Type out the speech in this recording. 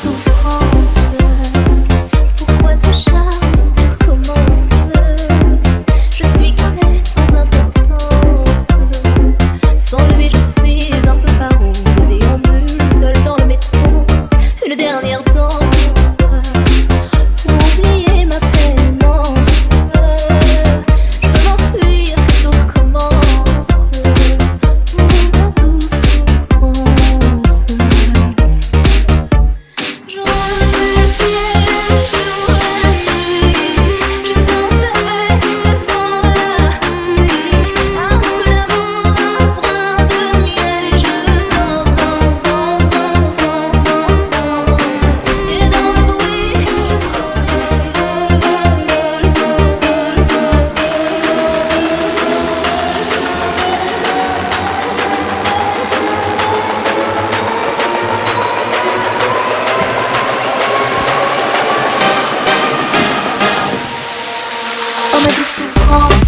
Souffrance, pourquoi ce chat commence? Je suis très importance Sans lui je suis un peu paronde en bu seul dans le métro. Une dernière temps looking for